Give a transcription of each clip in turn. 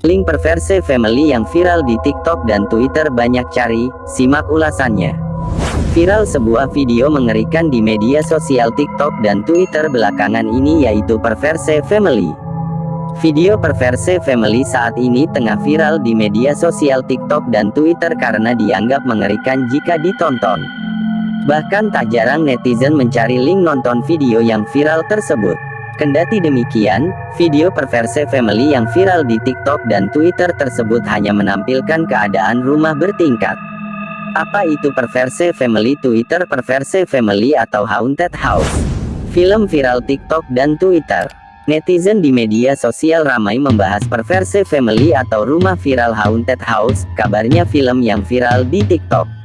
Link Perverse Family yang viral di TikTok dan Twitter banyak cari, simak ulasannya. Viral sebuah video mengerikan di media sosial TikTok dan Twitter belakangan ini yaitu Perverse Family. Video Perverse Family saat ini tengah viral di media sosial TikTok dan Twitter karena dianggap mengerikan jika ditonton. Bahkan tak jarang netizen mencari link nonton video yang viral tersebut. Kendati demikian, video perverse family yang viral di TikTok dan Twitter tersebut hanya menampilkan keadaan rumah bertingkat. Apa itu perverse family Twitter perverse family atau haunted house? Film viral TikTok dan Twitter. Netizen di media sosial ramai membahas perverse family atau rumah viral haunted house, kabarnya film yang viral di TikTok.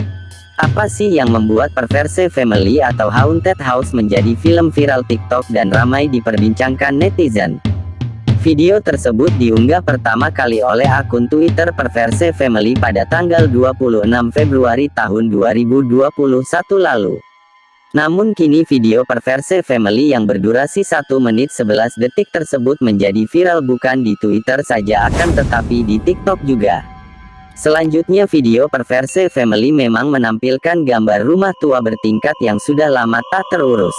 Apa sih yang membuat Perverse Family atau Haunted House menjadi film viral TikTok dan ramai diperbincangkan netizen? Video tersebut diunggah pertama kali oleh akun Twitter Perverse Family pada tanggal 26 Februari tahun 2021 lalu. Namun kini video Perverse Family yang berdurasi 1 menit 11 detik tersebut menjadi viral bukan di Twitter saja akan tetapi di TikTok juga. Selanjutnya video Perverse Family memang menampilkan gambar rumah tua bertingkat yang sudah lama tak terurus.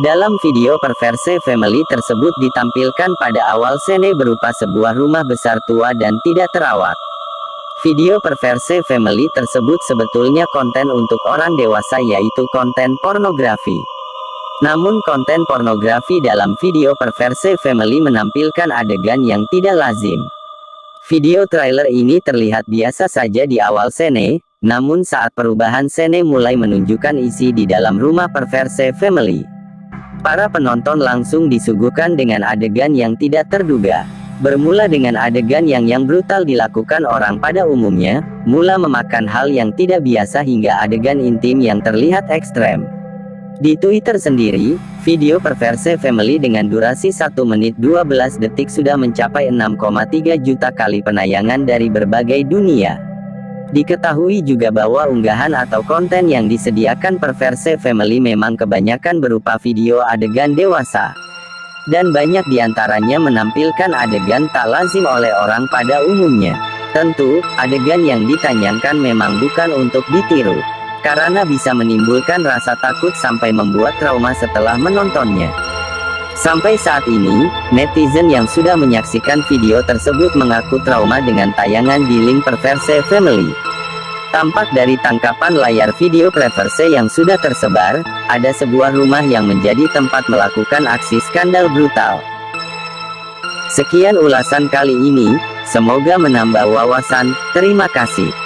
Dalam video Perverse Family tersebut ditampilkan pada awal sene berupa sebuah rumah besar tua dan tidak terawat. Video Perverse Family tersebut sebetulnya konten untuk orang dewasa yaitu konten pornografi. Namun konten pornografi dalam video Perverse Family menampilkan adegan yang tidak lazim. Video trailer ini terlihat biasa saja di awal sene, namun saat perubahan sene mulai menunjukkan isi di dalam rumah perverse family. Para penonton langsung disuguhkan dengan adegan yang tidak terduga. Bermula dengan adegan yang yang brutal dilakukan orang pada umumnya, mula memakan hal yang tidak biasa hingga adegan intim yang terlihat ekstrem. Di Twitter sendiri, video Perverse Family dengan durasi 1 menit 12 detik sudah mencapai 6,3 juta kali penayangan dari berbagai dunia. Diketahui juga bahwa unggahan atau konten yang disediakan Perverse Family memang kebanyakan berupa video adegan dewasa. Dan banyak di antaranya menampilkan adegan tak lazim oleh orang pada umumnya. Tentu, adegan yang ditayangkan memang bukan untuk ditiru karena bisa menimbulkan rasa takut sampai membuat trauma setelah menontonnya. Sampai saat ini, netizen yang sudah menyaksikan video tersebut mengaku trauma dengan tayangan di link Perverse Family. Tampak dari tangkapan layar video Perverse yang sudah tersebar, ada sebuah rumah yang menjadi tempat melakukan aksi skandal brutal. Sekian ulasan kali ini, semoga menambah wawasan, terima kasih.